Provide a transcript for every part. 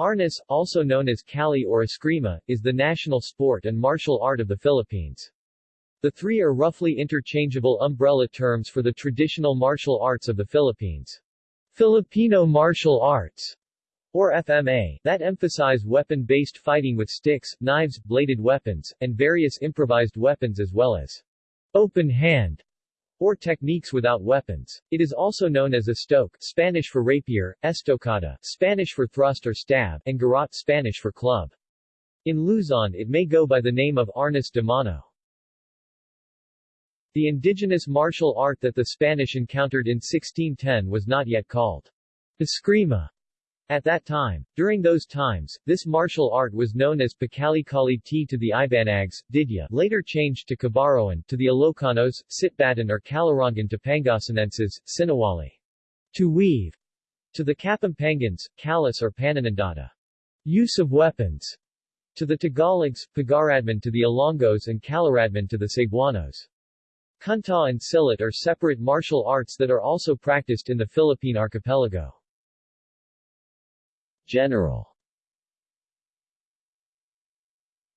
Arnis, also known as Kali or Eskrima, is the national sport and martial art of the Philippines. The three are roughly interchangeable umbrella terms for the traditional martial arts of the Philippines. Filipino martial arts, or FMA, that emphasize weapon-based fighting with sticks, knives, bladed weapons, and various improvised weapons as well as open hand, or techniques without weapons. It is also known as estoque Spanish for rapier, estocada Spanish for thrust or stab, and garrote Spanish for club. In Luzon it may go by the name of arnis de mano. The indigenous martial art that the Spanish encountered in 1610 was not yet called eskrima at that time, during those times, this martial art was known as Pagkalikali T to the Ibanags, Didya later changed to Kabaroan, to the Ilocanos, Sitbatan or Calorongan to Pangasinenses, Sinawali. To weave. To the Kapampangans, Kalis or Pananandata. Use of weapons. To the Tagalogs, Pagaradman to the Ilonggos and Caloradman to the Cebuanos. Kuntaw and Silat are separate martial arts that are also practiced in the Philippine archipelago. General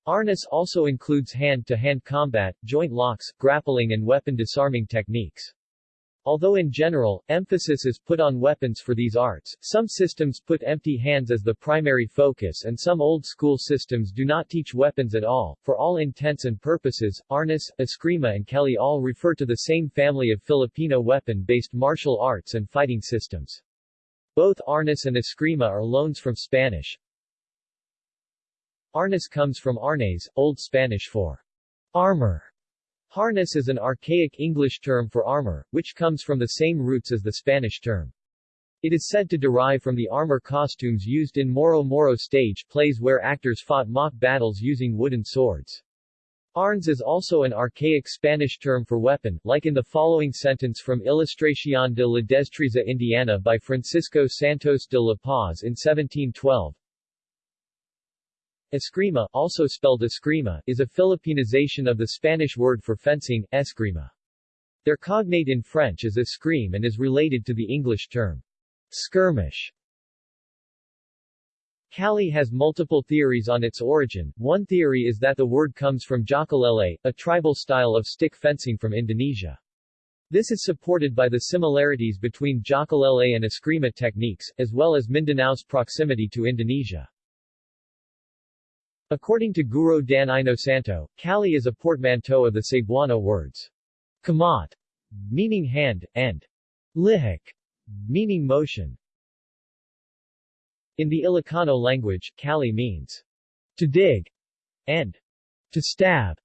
Arnis also includes hand-to-hand -hand combat, joint locks, grappling and weapon disarming techniques. Although in general, emphasis is put on weapons for these arts, some systems put empty hands as the primary focus and some old-school systems do not teach weapons at all. For all intents and purposes, Arnis, Eskrima and Kali all refer to the same family of Filipino weapon-based martial arts and fighting systems. Both Arnis and Eskrima are loans from Spanish. Arnis comes from arnes, Old Spanish for armor. Harness is an archaic English term for armor, which comes from the same roots as the Spanish term. It is said to derive from the armor costumes used in Moro Moro stage plays where actors fought mock battles using wooden swords. Arnes is also an archaic Spanish term for weapon, like in the following sentence from Ilustración de la Destreza Indiana by Francisco Santos de la Paz in 1712. Eskrima, also spelled eskrima, is a Filipinization of the Spanish word for fencing, eskrima. Their cognate in French is escrime and is related to the English term skirmish. Kali has multiple theories on its origin. One theory is that the word comes from Jokalele, a tribal style of stick fencing from Indonesia. This is supported by the similarities between Jokalele and Eskrima techniques, as well as Mindanao's proximity to Indonesia. According to Guru Dan Inosanto, Kali is a portmanteau of the Cebuano words kamat, meaning hand, and lihik, meaning motion. In the Ilocano language, Kali means to dig and to stab.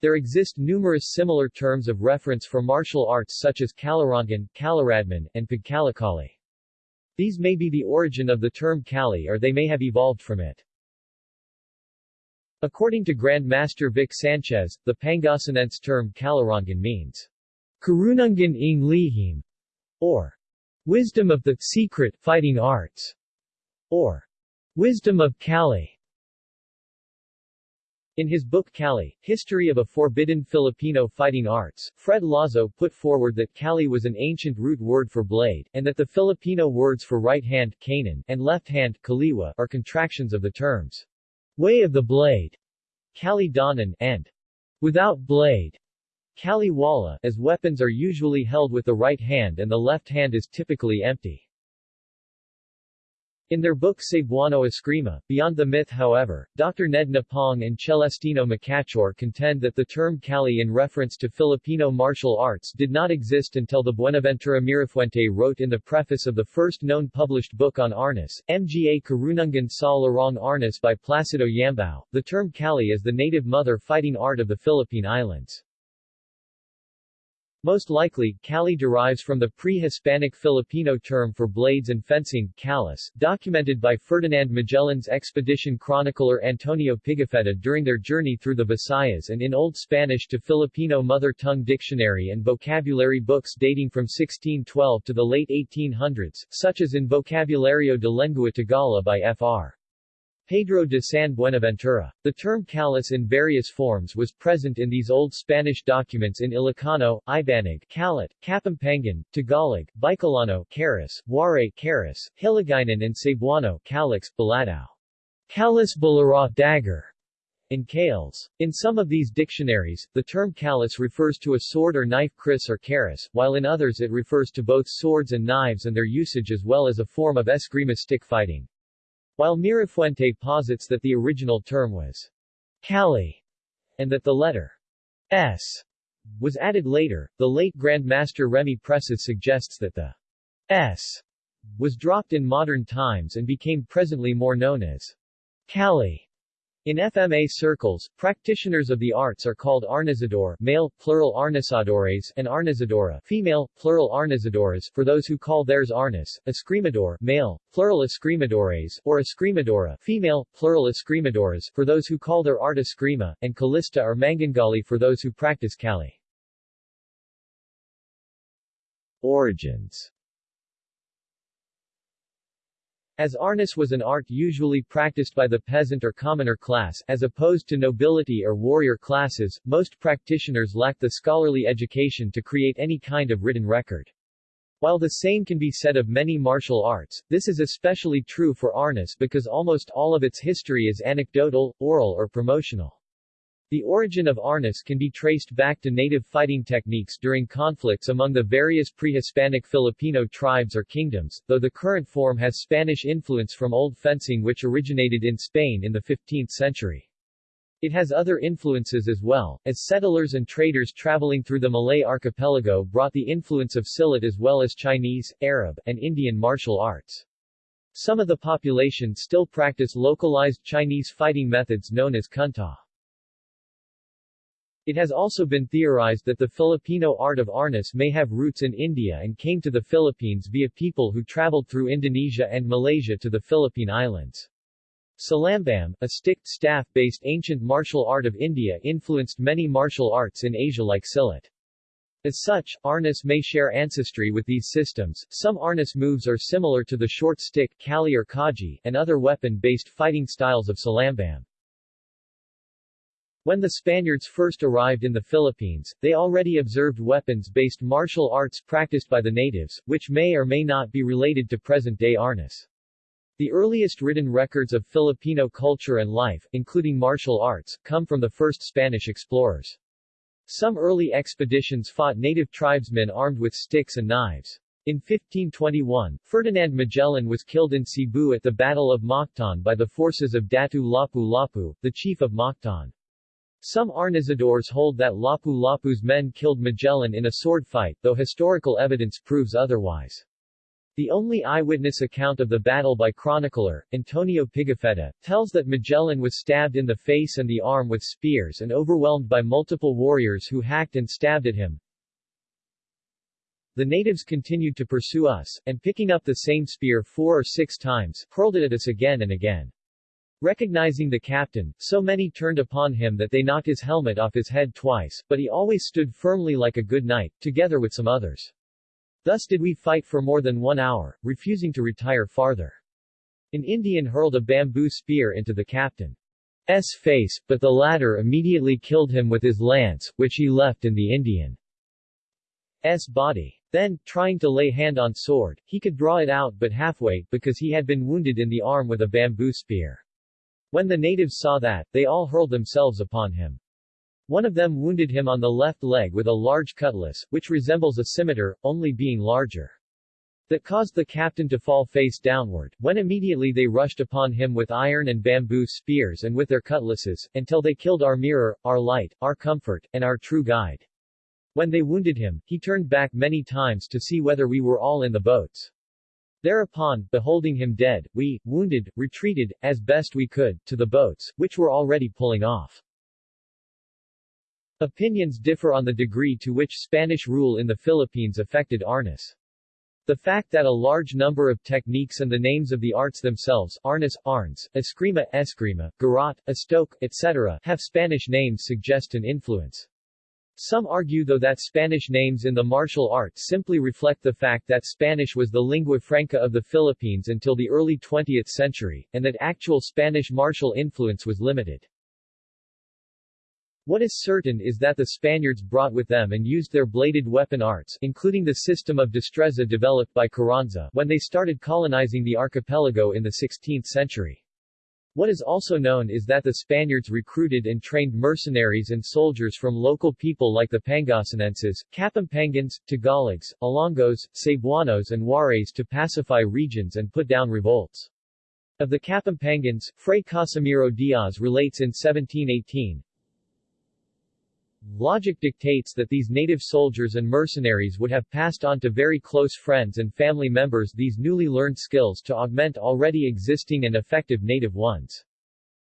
There exist numerous similar terms of reference for martial arts such as Kalarangan, Kalaradman, and Pagkalikali. These may be the origin of the term Kali or they may have evolved from it. According to Grand Master Vic Sanchez, the Pangasinense term Kalarangan means Karunungan ng lihim, or Wisdom of the Secret Fighting Arts, or Wisdom of Kali. In his book Kali, History of a Forbidden Filipino Fighting Arts, Fred Lazo put forward that Kali was an ancient root word for blade, and that the Filipino words for right hand kanan, and left hand kaliwa, are contractions of the terms way of the blade, Kali Danan, and without blade. Kaliwala, as weapons are usually held with the right hand and the left hand is typically empty. In their book Cebuano Eskrima, Beyond the Myth however, Dr. Ned Nepangue and Celestino Macachor contend that the term Kali in reference to Filipino martial arts did not exist until the Buenaventura Mirafuente wrote in the preface of the first known published book on Arnis, Mga Karunungan sa Larong Arnis by Placido Yambao, the term Kali is the native mother fighting art of the Philippine Islands. Most likely, Kali derives from the pre-Hispanic Filipino term for blades and fencing, calis, documented by Ferdinand Magellan's expedition chronicler Antonio Pigafetta during their journey through the Visayas and in Old Spanish to Filipino mother tongue dictionary and vocabulary books dating from 1612 to the late 1800s, such as in Vocabulario de Lengua Tagala by Fr. Pedro de San Buenaventura. The term calis in various forms was present in these old Spanish documents in Ilocano, Ibanag, Calat, Kapampangan, Tagalog, Bicolano, Caris, Waray, Caris, Hiligaynon and Cebuano, Calix, Baladao. Calis Balara, dagger, in Kales. In some of these dictionaries, the term calis refers to a sword or knife kris or karis, while in others it refers to both swords and knives and their usage as well as a form of eskrima stick fighting. While Mirafuente posits that the original term was Cali, and that the letter S was added later, the late Grand Master Remy Presas suggests that the S was dropped in modern times and became presently more known as Cali. In FMA circles, practitioners of the arts are called arnisador male, plural arnisadores, and arnisadora female, plural arnisadoras for those who call theirs arnis, escrimador male, plural escrimadores, or escrimadora female, plural escrimadoras for those who call their art escrima, and callista or mangangali for those who practice cali. Origins as arnis was an art usually practiced by the peasant or commoner class, as opposed to nobility or warrior classes, most practitioners lacked the scholarly education to create any kind of written record. While the same can be said of many martial arts, this is especially true for arnis because almost all of its history is anecdotal, oral or promotional. The origin of arnis can be traced back to native fighting techniques during conflicts among the various pre-Hispanic Filipino tribes or kingdoms, though the current form has Spanish influence from old fencing which originated in Spain in the 15th century. It has other influences as well, as settlers and traders traveling through the Malay archipelago brought the influence of Silat as well as Chinese, Arab, and Indian martial arts. Some of the population still practice localized Chinese fighting methods known as kuntaw. It has also been theorized that the Filipino art of arnis may have roots in India and came to the Philippines via people who traveled through Indonesia and Malaysia to the Philippine Islands. Silambam, a stick staff-based ancient martial art of India influenced many martial arts in Asia like Silat. As such, arnis may share ancestry with these systems. Some arnis moves are similar to the short stick kali or kaji, and other weapon-based fighting styles of silambam. When the Spaniards first arrived in the Philippines, they already observed weapons-based martial arts practiced by the natives, which may or may not be related to present-day arnis. The earliest written records of Filipino culture and life, including martial arts, come from the first Spanish explorers. Some early expeditions fought native tribesmen armed with sticks and knives. In 1521, Ferdinand Magellan was killed in Cebu at the Battle of Mactan by the forces of Datu Lapu-Lapu, the chief of Mactan. Some Arnisadores hold that Lapu-Lapu's men killed Magellan in a sword fight, though historical evidence proves otherwise. The only eyewitness account of the battle by chronicler, Antonio Pigafetta, tells that Magellan was stabbed in the face and the arm with spears and overwhelmed by multiple warriors who hacked and stabbed at him. The natives continued to pursue us, and picking up the same spear four or six times, hurled it at us again and again. Recognizing the captain, so many turned upon him that they knocked his helmet off his head twice, but he always stood firmly like a good knight, together with some others. Thus did we fight for more than one hour, refusing to retire farther. An Indian hurled a bamboo spear into the captain's face, but the latter immediately killed him with his lance, which he left in the Indian's body. Then, trying to lay hand on sword, he could draw it out but halfway, because he had been wounded in the arm with a bamboo spear. When the natives saw that, they all hurled themselves upon him. One of them wounded him on the left leg with a large cutlass, which resembles a scimitar, only being larger. That caused the captain to fall face downward, when immediately they rushed upon him with iron and bamboo spears and with their cutlasses, until they killed our mirror, our light, our comfort, and our true guide. When they wounded him, he turned back many times to see whether we were all in the boats. Thereupon, beholding him dead, we, wounded, retreated, as best we could, to the boats, which were already pulling off. Opinions differ on the degree to which Spanish rule in the Philippines affected arnis. The fact that a large number of techniques and the names of the arts themselves arnis, arnes, eskrima, eskrima, garrote, estoque, etc. have Spanish names suggest an influence. Some argue though that Spanish names in the martial arts simply reflect the fact that Spanish was the lingua franca of the Philippines until the early 20th century, and that actual Spanish martial influence was limited. What is certain is that the Spaniards brought with them and used their bladed weapon arts including the system of destreza developed by Carranza when they started colonizing the archipelago in the 16th century. What is also known is that the Spaniards recruited and trained mercenaries and soldiers from local people like the Pangasinenses, Kapampangans, Tagalogs, Ilonggos, Cebuanos and Warays to pacify regions and put down revolts. Of the Kapampangans, Fray Casimiro Diaz relates in 1718, Logic dictates that these native soldiers and mercenaries would have passed on to very close friends and family members these newly learned skills to augment already existing and effective native ones.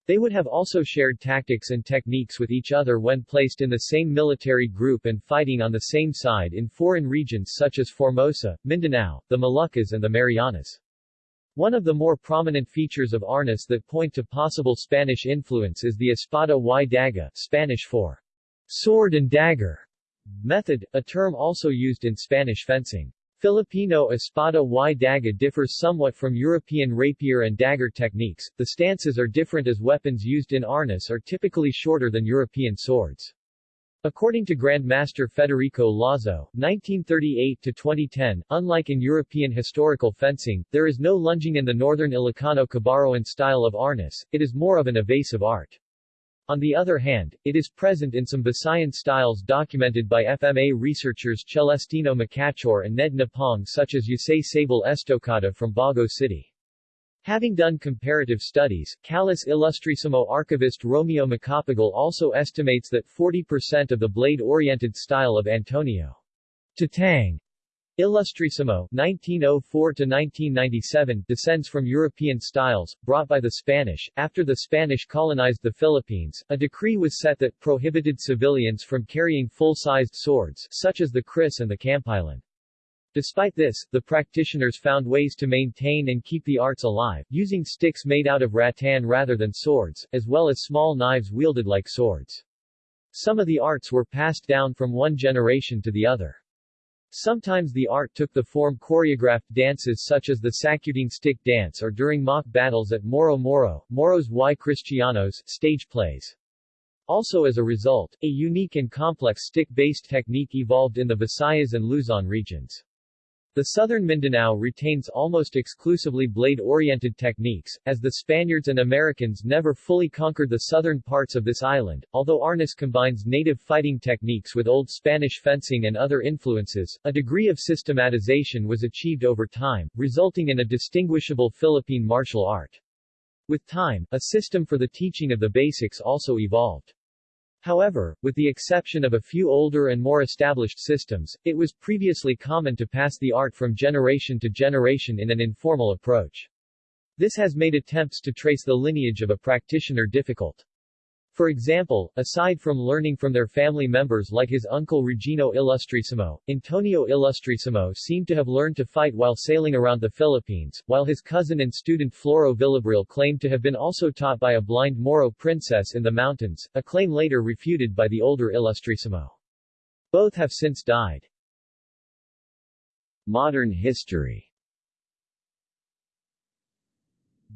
They would have also shared tactics and techniques with each other when placed in the same military group and fighting on the same side in foreign regions such as Formosa, Mindanao, the Moluccas and the Marianas. One of the more prominent features of Arnis that point to possible Spanish influence is the espada y daga Spanish for sword and dagger method, a term also used in Spanish fencing. Filipino espada y daga differs somewhat from European rapier and dagger techniques, the stances are different as weapons used in arnis are typically shorter than European swords. According to Grandmaster Federico Lazo, 1938-2010, unlike in European historical fencing, there is no lunging in the northern Ilocano Kabaroan style of arnis, it is more of an evasive art. On the other hand, it is present in some Visayan styles documented by FMA researchers Celestino Macachor and Ned Nepangue such as Yusay Sable Estocada from Bago City. Having done comparative studies, Calis Ilustrisimo archivist Romeo Macapagal also estimates that 40% of the blade-oriented style of Antonio Tatang Ilustrisimo 1904-1997 descends from European styles, brought by the Spanish. After the Spanish colonized the Philippines, a decree was set that prohibited civilians from carrying full-sized swords, such as the kris and the kampilan. Despite this, the practitioners found ways to maintain and keep the arts alive, using sticks made out of rattan rather than swords, as well as small knives wielded like swords. Some of the arts were passed down from one generation to the other. Sometimes the art took the form choreographed dances such as the Sakuting Stick Dance or during mock battles at Moro Moro, Moros y Cristianos, stage plays. Also as a result, a unique and complex stick-based technique evolved in the Visayas and Luzon regions. The southern Mindanao retains almost exclusively blade-oriented techniques, as the Spaniards and Americans never fully conquered the southern parts of this island. Although Arnis combines native fighting techniques with old Spanish fencing and other influences, a degree of systematization was achieved over time, resulting in a distinguishable Philippine martial art. With time, a system for the teaching of the basics also evolved. However, with the exception of a few older and more established systems, it was previously common to pass the art from generation to generation in an informal approach. This has made attempts to trace the lineage of a practitioner difficult. For example, aside from learning from their family members like his uncle Regino Ilustrisimo, Antonio Ilustrisimo seemed to have learned to fight while sailing around the Philippines, while his cousin and student Floro Villabrille claimed to have been also taught by a blind Moro princess in the mountains, a claim later refuted by the older Ilustrisimo. Both have since died. Modern history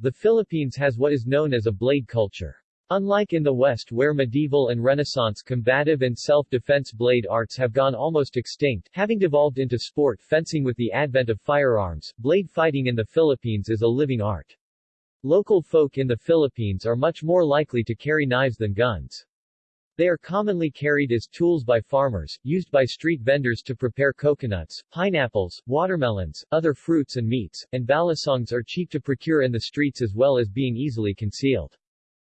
The Philippines has what is known as a blade culture. Unlike in the West where medieval and Renaissance combative and self-defense blade arts have gone almost extinct, having devolved into sport fencing with the advent of firearms, blade fighting in the Philippines is a living art. Local folk in the Philippines are much more likely to carry knives than guns. They are commonly carried as tools by farmers, used by street vendors to prepare coconuts, pineapples, watermelons, other fruits and meats, and balisongs are cheap to procure in the streets as well as being easily concealed.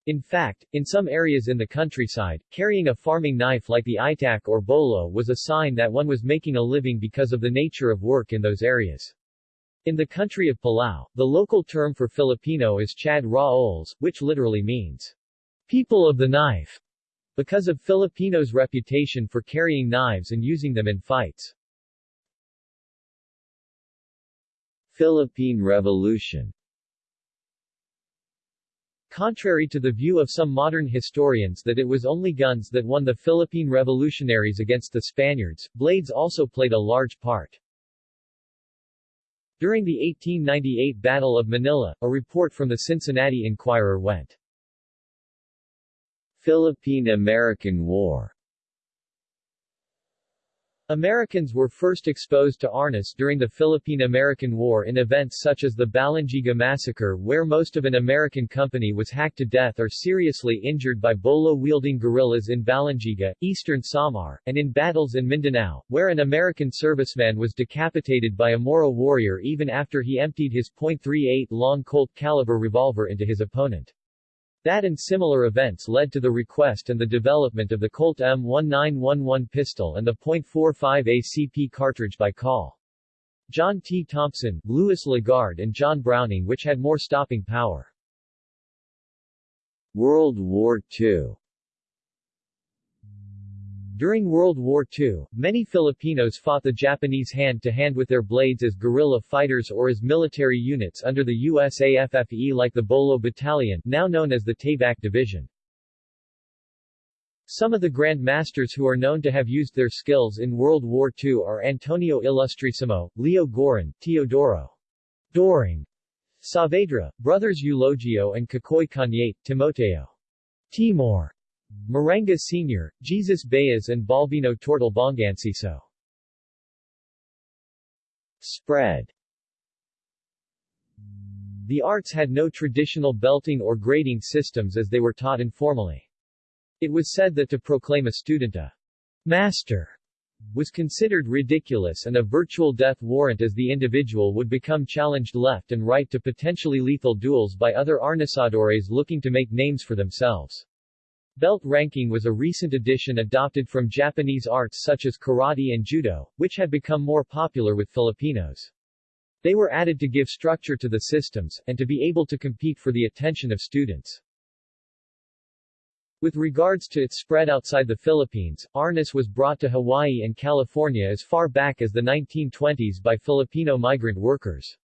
In fact, in some areas in the countryside, carrying a farming knife like the itak or bolo was a sign that one was making a living because of the nature of work in those areas. In the country of Palau, the local term for Filipino is Chad Raols, which literally means, people of the knife, because of Filipinos' reputation for carrying knives and using them in fights. Philippine Revolution Contrary to the view of some modern historians that it was only guns that won the Philippine revolutionaries against the Spaniards, blades also played a large part. During the 1898 Battle of Manila, a report from the Cincinnati Enquirer went, Philippine-American War Americans were first exposed to arnis during the Philippine-American War in events such as the Balangiga Massacre where most of an American company was hacked to death or seriously injured by bolo-wielding guerrillas in Balangiga, eastern Samar, and in battles in Mindanao, where an American serviceman was decapitated by a Moro warrior even after he emptied his .38 long Colt caliber revolver into his opponent. That and similar events led to the request and the development of the Colt M1911 pistol and the .45 ACP cartridge by Col. John T. Thompson, Louis Lagarde and John Browning which had more stopping power. World War II during World War II, many Filipinos fought the Japanese hand-to-hand -hand with their blades as guerrilla fighters or as military units under the USAFFE like the Bolo Battalion now known as the Tabak Division. Some of the Grand Masters who are known to have used their skills in World War II are Antonio Ilustrisimo, Leo Giron, Teodoro Doring, Saavedra, brothers Eulogio and Cacoy Cañete, Timoteo Timor, Maranga Sr., Jesus Baez and Balbino Tortal Bonganciso. Spread The arts had no traditional belting or grading systems as they were taught informally. It was said that to proclaim a student a master was considered ridiculous and a virtual death warrant as the individual would become challenged left and right to potentially lethal duels by other arnisadores looking to make names for themselves. Belt ranking was a recent addition adopted from Japanese arts such as karate and judo, which had become more popular with Filipinos. They were added to give structure to the systems, and to be able to compete for the attention of students. With regards to its spread outside the Philippines, Arnis was brought to Hawaii and California as far back as the 1920s by Filipino migrant workers.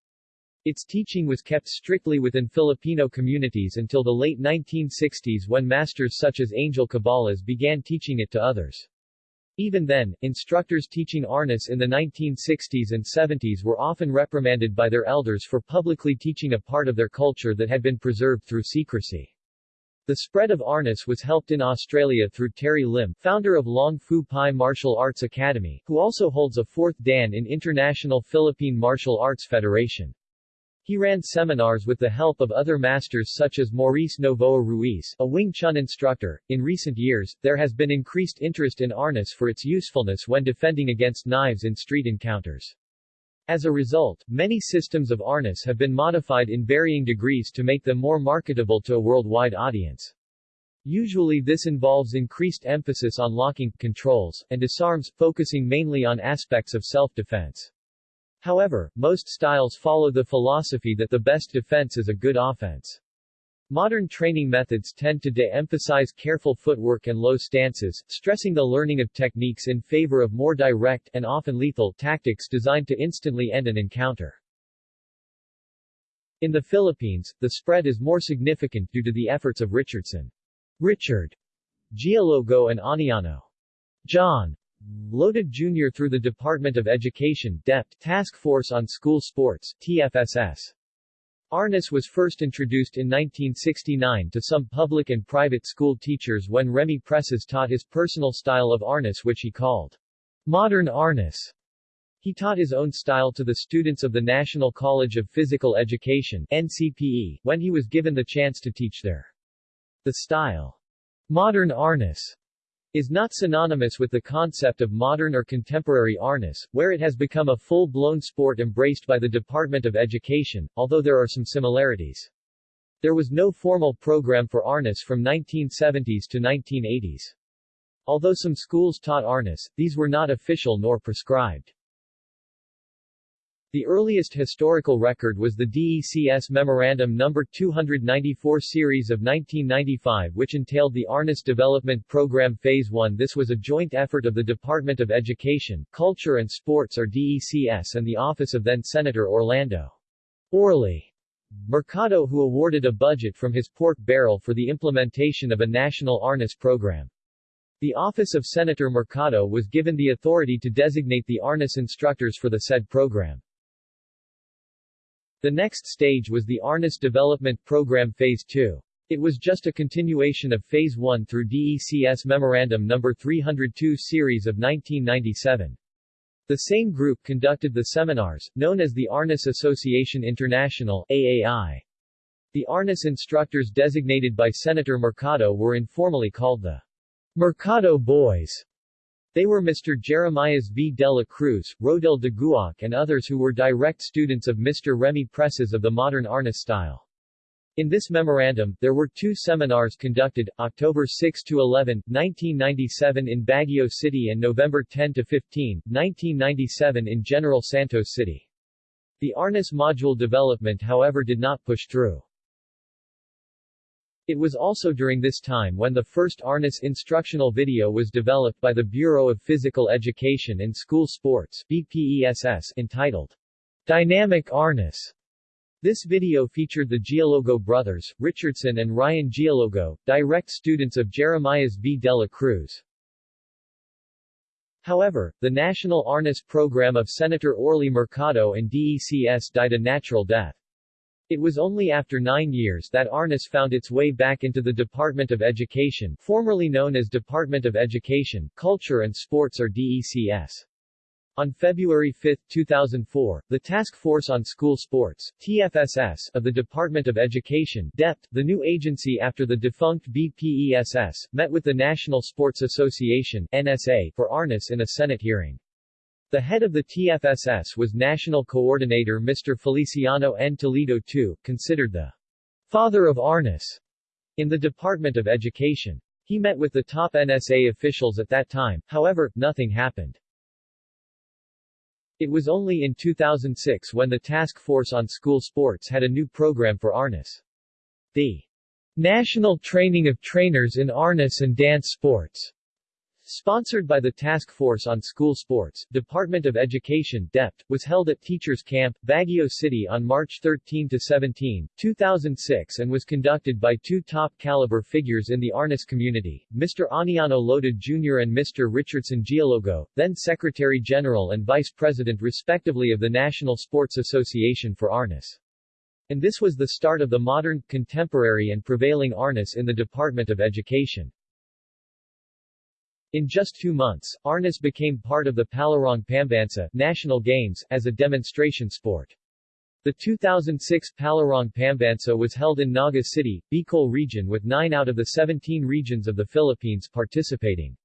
Its teaching was kept strictly within Filipino communities until the late 1960s when masters such as Angel Cabales began teaching it to others. Even then, instructors teaching Arnis in the 1960s and 70s were often reprimanded by their elders for publicly teaching a part of their culture that had been preserved through secrecy. The spread of Arnis was helped in Australia through Terry Lim, founder of Long Fu Pai Martial Arts Academy, who also holds a fourth Dan in International Philippine Martial Arts Federation. He ran seminars with the help of other masters such as Maurice Novoa Ruiz, a Wing Chun instructor. In recent years, there has been increased interest in arnis for its usefulness when defending against knives in street encounters. As a result, many systems of arnis have been modified in varying degrees to make them more marketable to a worldwide audience. Usually this involves increased emphasis on locking, controls, and disarms, focusing mainly on aspects of self-defense. However, most styles follow the philosophy that the best defense is a good offense. Modern training methods tend to de-emphasize careful footwork and low stances, stressing the learning of techniques in favor of more direct and often lethal tactics designed to instantly end an encounter. In the Philippines, the spread is more significant due to the efforts of Richardson. Richard Gialogo and Aniano John Lota Jr. through the Department of Education DepEd Task Force on School Sports TFSS. Arnis was first introduced in 1969 to some public and private school teachers when Remy Presas taught his personal style of Arnis which he called modern Arnis. He taught his own style to the students of the National College of Physical Education NCPE, when he was given the chance to teach there. The style modern Arnis is not synonymous with the concept of modern or contemporary arnis, where it has become a full-blown sport embraced by the Department of Education, although there are some similarities. There was no formal program for arnis from 1970s to 1980s. Although some schools taught arnis, these were not official nor prescribed. The earliest historical record was the DECS Memorandum No. 294 series of 1995 which entailed the Arnis Development Program Phase 1 This was a joint effort of the Department of Education, Culture and Sports or DECS and the office of then Senator Orlando Orly Mercado who awarded a budget from his pork barrel for the implementation of a national Arnis program. The office of Senator Mercado was given the authority to designate the Arnis instructors for the said program. The next stage was the Arnis Development Program Phase 2. It was just a continuation of Phase 1 through DECS Memorandum No. 302 series of 1997. The same group conducted the seminars, known as the Arnis Association International AAI. The Arnis instructors designated by Senator Mercado were informally called the Mercado Boys. They were Mr. Jeremias V. de la Cruz, Rodel de Guac and others who were direct students of Mr. Remy Presas of the modern Arnis style. In this memorandum, there were two seminars conducted, October 6–11, 1997 in Baguio City and November 10–15, 1997 in General Santos City. The Arnis module development however did not push through. It was also during this time when the first Arnis instructional video was developed by the Bureau of Physical Education and School Sports BPESS entitled Dynamic Arnis. This video featured the Gialogo brothers, Richardson and Ryan Gialogo, direct students of Jeremias V. de la Cruz. However, the national Arnis program of Senator Orly Mercado and DECS died a natural death. It was only after nine years that Arnis found its way back into the Department of Education formerly known as Department of Education, Culture and Sports or DECS. On February 5, 2004, the Task Force on School Sports TFSS, of the Department of Education DepEd, the new agency after the defunct BPESS, met with the National Sports Association NSA, for Arnis in a Senate hearing. The head of the TFSS was National Coordinator Mr. Feliciano N. Toledo II, considered the father of Arnis in the Department of Education. He met with the top NSA officials at that time, however, nothing happened. It was only in 2006 when the Task Force on School Sports had a new program for Arnis. The National Training of Trainers in Arnis and Dance Sports Sponsored by the Task Force on School Sports, Department of Education DepEd, was held at Teachers Camp, Baguio City on March 13-17, 2006 and was conducted by two top-caliber figures in the Arnis community, Mr. Aniano Lota Jr. and Mr. Richardson Gialogo, then Secretary General and Vice President respectively of the National Sports Association for Arnis. And this was the start of the modern, contemporary and prevailing Arnis in the Department of Education. In just two months, Arnis became part of the Palarong Pambansa National Games, as a demonstration sport. The 2006 Palarong Pambansa was held in Naga City, Bicol region with 9 out of the 17 regions of the Philippines participating.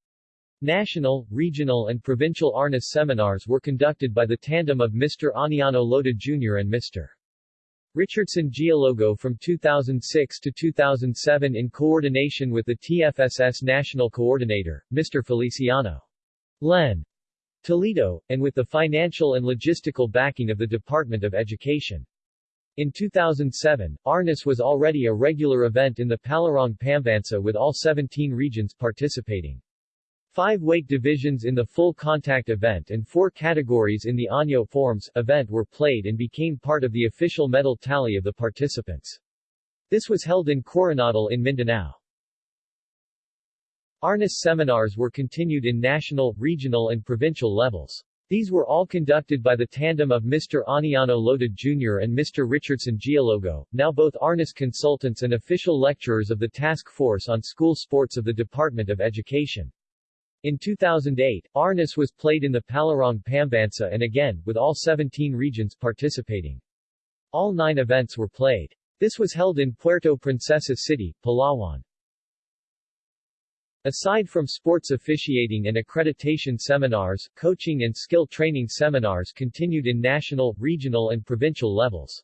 National, regional and provincial Arnis seminars were conducted by the tandem of Mr. Aniano Lota Jr. and Mr. Richardson Gialogo from 2006 to 2007 in coordination with the TFSS National Coordinator, Mr. Feliciano Len Toledo, and with the financial and logistical backing of the Department of Education. In 2007, Arnis was already a regular event in the Palarong Pambansa with all 17 regions participating. Five weight divisions in the full contact event and four categories in the Anyo Forms event were played and became part of the official medal tally of the participants. This was held in Coronadal in Mindanao. Arnis seminars were continued in national, regional and provincial levels. These were all conducted by the tandem of Mr. Aniano Lota Jr. and Mr. Richardson Gialogo, now both Arnis consultants and official lecturers of the Task Force on School Sports of the Department of Education. In 2008, Arnis was played in the Palarong Pambansa and again, with all 17 regions participating. All nine events were played. This was held in Puerto Princesa City, Palawan. Aside from sports officiating and accreditation seminars, coaching and skill training seminars continued in national, regional and provincial levels.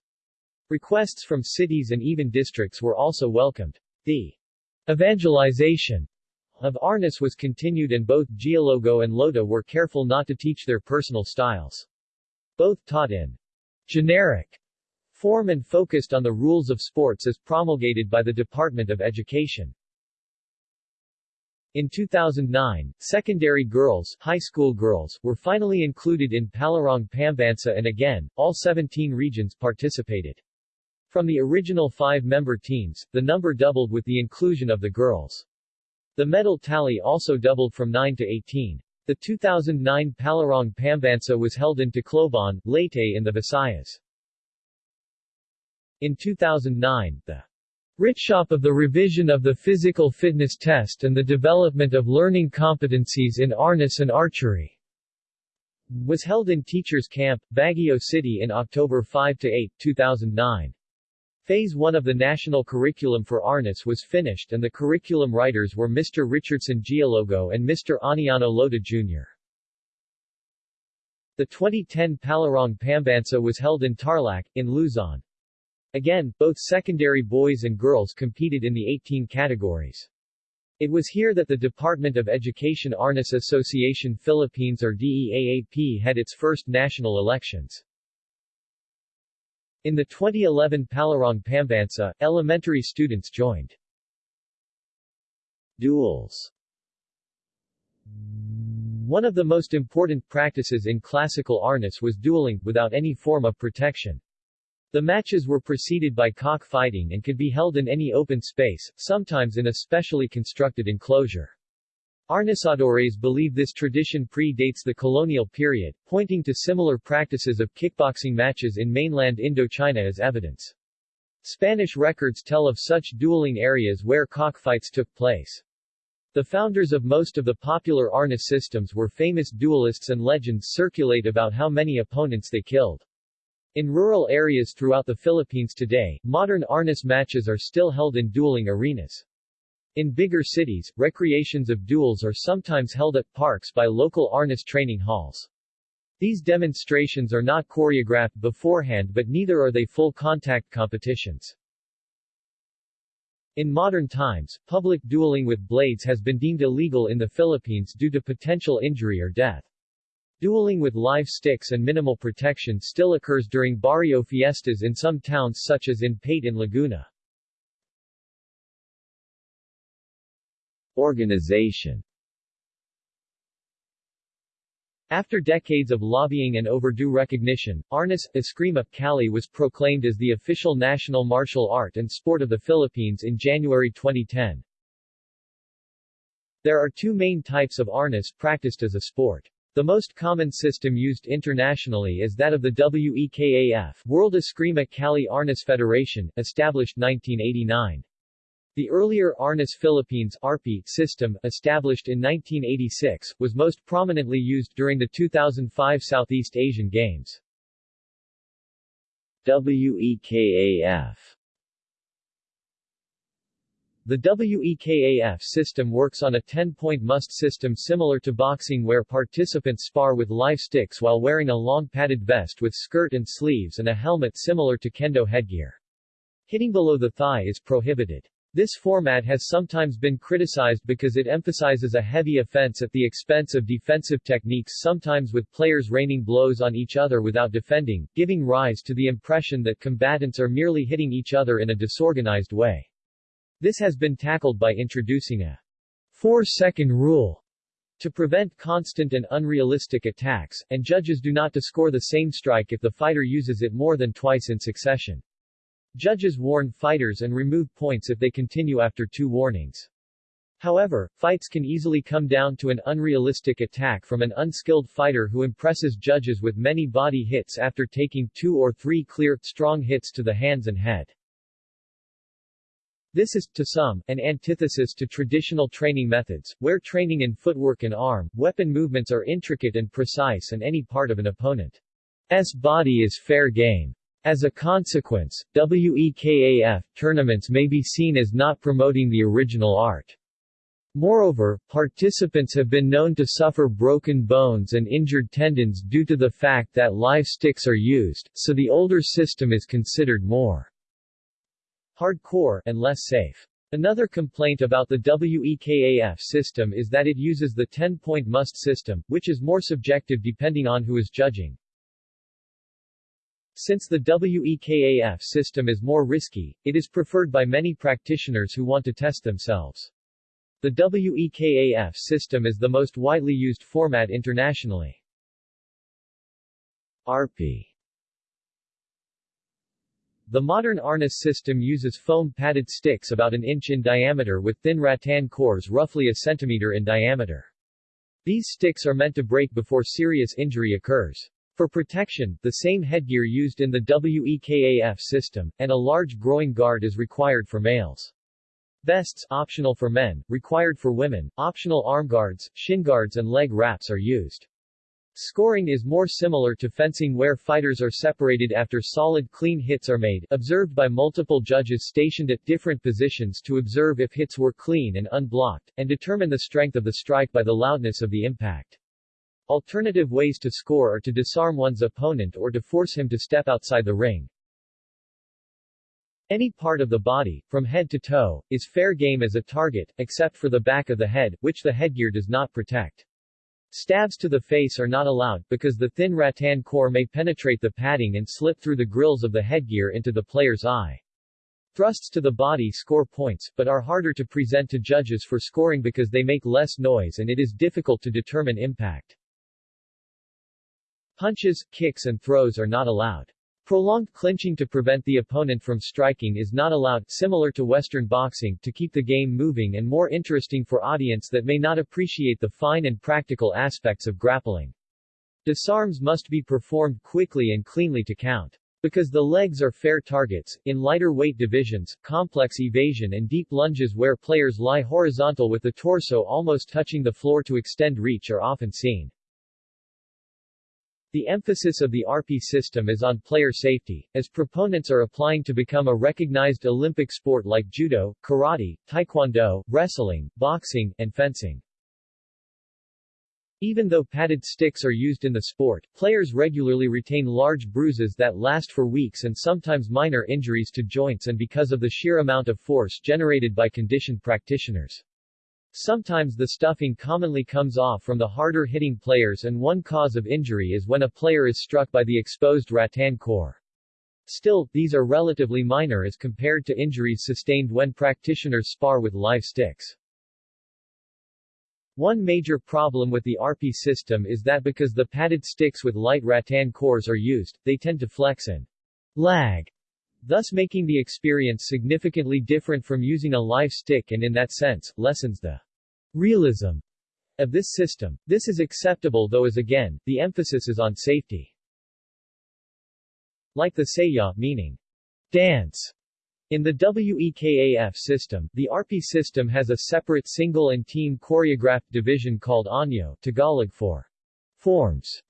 Requests from cities and even districts were also welcomed. The evangelization of Arnis was continued and both Gialogo and Lota were careful not to teach their personal styles. Both taught in generic form and focused on the rules of sports as promulgated by the Department of Education. In 2009, secondary girls, high school girls, were finally included in Palarong Pambansa and again, all 17 regions participated. From the original five-member teams, the number doubled with the inclusion of the girls. The medal tally also doubled from 9 to 18. The 2009 Palarong Pambansa was held in Tacloban, Leyte in the Visayas. In 2009, the Workshop of the revision of the physical fitness test and the development of learning competencies in arnis and archery was held in Teachers Camp, Baguio City in October 5-8, 2009. Phase 1 of the national curriculum for Arnis was finished and the curriculum writers were Mr. Richardson Gialogo and Mr. Aniano Lota Jr. The 2010 Palarong Pambansa was held in Tarlac, in Luzon. Again, both secondary boys and girls competed in the 18 categories. It was here that the Department of Education Arnis Association Philippines or DEAAP had its first national elections. In the 2011 Palarong Pambansa, elementary students joined. Duels One of the most important practices in classical Arnis was dueling, without any form of protection. The matches were preceded by cockfighting and could be held in any open space, sometimes in a specially constructed enclosure. Arnisadores believe this tradition pre-dates the colonial period, pointing to similar practices of kickboxing matches in mainland Indochina as evidence. Spanish records tell of such dueling areas where cockfights took place. The founders of most of the popular Arnis systems were famous duelists and legends circulate about how many opponents they killed. In rural areas throughout the Philippines today, modern Arnis matches are still held in dueling arenas. In bigger cities, recreations of duels are sometimes held at parks by local Arnis training halls. These demonstrations are not choreographed beforehand but neither are they full contact competitions. In modern times, public dueling with blades has been deemed illegal in the Philippines due to potential injury or death. Dueling with live sticks and minimal protection still occurs during barrio fiestas in some towns such as in Paete in Laguna. Organization After decades of lobbying and overdue recognition, Arnis, Eskrima, Kali was proclaimed as the official national martial art and sport of the Philippines in January 2010. There are two main types of Arnis practiced as a sport. The most common system used internationally is that of the WEKAF World Eskrima Kali Arnis Federation, established 1989. The earlier Arnis Philippines ARPI system, established in 1986, was most prominently used during the 2005 Southeast Asian Games. WEKAF the WEKAF system works on a 10-point must system similar to boxing where participants spar with live sticks while wearing a long padded vest with skirt and sleeves and a helmet similar to kendo headgear. Hitting below the thigh is prohibited. This format has sometimes been criticized because it emphasizes a heavy offense at the expense of defensive techniques sometimes with players raining blows on each other without defending, giving rise to the impression that combatants are merely hitting each other in a disorganized way. This has been tackled by introducing a four-second rule to prevent constant and unrealistic attacks, and judges do not to score the same strike if the fighter uses it more than twice in succession. Judges warn fighters and remove points if they continue after two warnings. However, fights can easily come down to an unrealistic attack from an unskilled fighter who impresses judges with many body hits after taking two or three clear, strong hits to the hands and head. This is, to some, an antithesis to traditional training methods, where training in footwork and arm, weapon movements are intricate and precise and any part of an opponent's body is fair game. As a consequence, WEKAF tournaments may be seen as not promoting the original art. Moreover, participants have been known to suffer broken bones and injured tendons due to the fact that live sticks are used, so the older system is considered more hardcore, and less safe. Another complaint about the WEKAF system is that it uses the 10-point must system, which is more subjective depending on who is judging. Since the WEKAF system is more risky, it is preferred by many practitioners who want to test themselves. The WEKAF system is the most widely used format internationally. ARPI The modern arnis system uses foam-padded sticks about an inch in diameter with thin rattan cores roughly a centimeter in diameter. These sticks are meant to break before serious injury occurs. For protection, the same headgear used in the WEKAF system, and a large groin guard is required for males. Vests, optional for men, required for women, optional arm guards, shin guards and leg wraps are used. Scoring is more similar to fencing where fighters are separated after solid clean hits are made, observed by multiple judges stationed at different positions to observe if hits were clean and unblocked, and determine the strength of the strike by the loudness of the impact. Alternative ways to score are to disarm one's opponent or to force him to step outside the ring. Any part of the body, from head to toe, is fair game as a target, except for the back of the head, which the headgear does not protect. Stabs to the face are not allowed, because the thin rattan core may penetrate the padding and slip through the grills of the headgear into the player's eye. Thrusts to the body score points, but are harder to present to judges for scoring because they make less noise and it is difficult to determine impact. Punches, kicks and throws are not allowed. Prolonged clinching to prevent the opponent from striking is not allowed, similar to Western boxing, to keep the game moving and more interesting for audience that may not appreciate the fine and practical aspects of grappling. Disarms must be performed quickly and cleanly to count. Because the legs are fair targets, in lighter weight divisions, complex evasion and deep lunges where players lie horizontal with the torso almost touching the floor to extend reach are often seen. The emphasis of the RP system is on player safety, as proponents are applying to become a recognized Olympic sport like judo, karate, taekwondo, wrestling, boxing, and fencing. Even though padded sticks are used in the sport, players regularly retain large bruises that last for weeks and sometimes minor injuries to joints and because of the sheer amount of force generated by conditioned practitioners. Sometimes the stuffing commonly comes off from the harder hitting players and one cause of injury is when a player is struck by the exposed rattan core. Still, these are relatively minor as compared to injuries sustained when practitioners spar with live sticks. One major problem with the RP system is that because the padded sticks with light rattan cores are used, they tend to flex and lag thus making the experience significantly different from using a live stick and in that sense, lessens the realism of this system. This is acceptable though as again, the emphasis is on safety. Like the Saya, meaning dance, in the WEKAF system, the RP system has a separate single and team choreographed division called Anyo Tagalog for forms.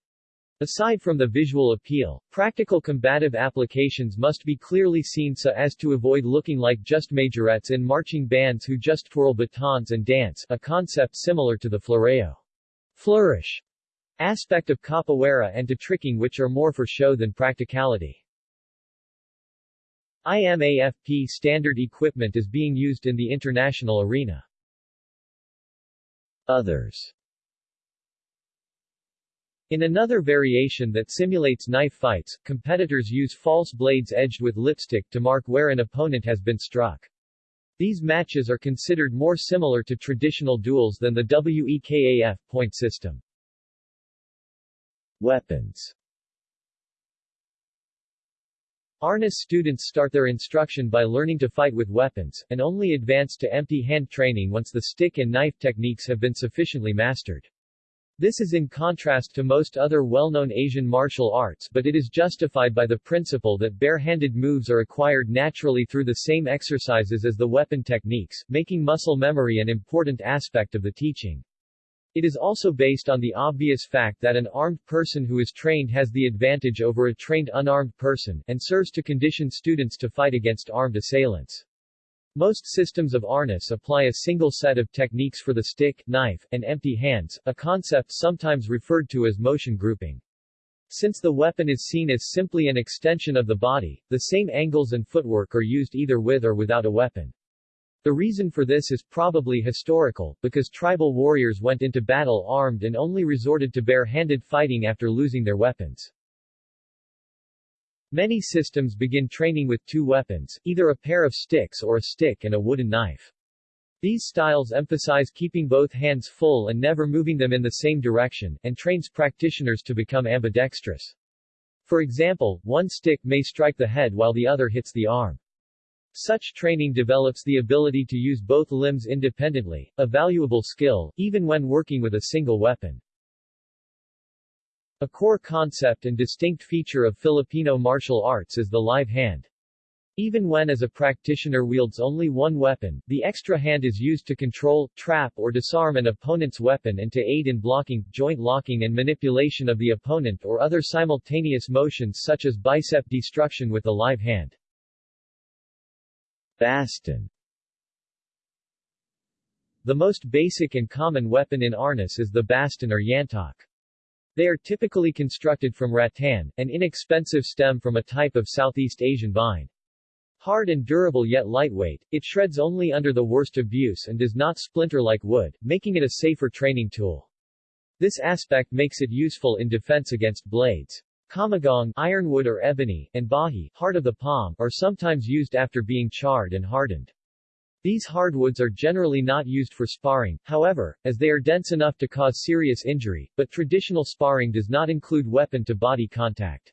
Aside from the visual appeal, practical combative applications must be clearly seen so as to avoid looking like just majorettes in marching bands who just twirl batons and dance, a concept similar to the floreo flourish aspect of capoeira and to tricking which are more for show than practicality. IMAFP standard equipment is being used in the international arena. Others in another variation that simulates knife fights, competitors use false blades edged with lipstick to mark where an opponent has been struck. These matches are considered more similar to traditional duels than the WEKAF point system. Weapons Arnis students start their instruction by learning to fight with weapons, and only advance to empty hand training once the stick and knife techniques have been sufficiently mastered. This is in contrast to most other well-known Asian martial arts but it is justified by the principle that bare-handed moves are acquired naturally through the same exercises as the weapon techniques, making muscle memory an important aspect of the teaching. It is also based on the obvious fact that an armed person who is trained has the advantage over a trained unarmed person, and serves to condition students to fight against armed assailants. Most systems of arnis apply a single set of techniques for the stick, knife, and empty hands, a concept sometimes referred to as motion grouping. Since the weapon is seen as simply an extension of the body, the same angles and footwork are used either with or without a weapon. The reason for this is probably historical, because tribal warriors went into battle armed and only resorted to bare-handed fighting after losing their weapons. Many systems begin training with two weapons, either a pair of sticks or a stick and a wooden knife. These styles emphasize keeping both hands full and never moving them in the same direction, and trains practitioners to become ambidextrous. For example, one stick may strike the head while the other hits the arm. Such training develops the ability to use both limbs independently, a valuable skill, even when working with a single weapon. A core concept and distinct feature of Filipino martial arts is the live hand. Even when as a practitioner wields only one weapon, the extra hand is used to control, trap or disarm an opponent's weapon and to aid in blocking, joint locking and manipulation of the opponent or other simultaneous motions such as bicep destruction with the live hand. Baston The most basic and common weapon in Arnis is the baston or yantok. They are typically constructed from rattan, an inexpensive stem from a type of Southeast Asian vine. Hard and durable yet lightweight, it shreds only under the worst abuse and does not splinter like wood, making it a safer training tool. This aspect makes it useful in defense against blades. Kamagong ironwood or ebony, and bahi heart of the palm, are sometimes used after being charred and hardened. These hardwoods are generally not used for sparring, however, as they are dense enough to cause serious injury, but traditional sparring does not include weapon-to-body contact.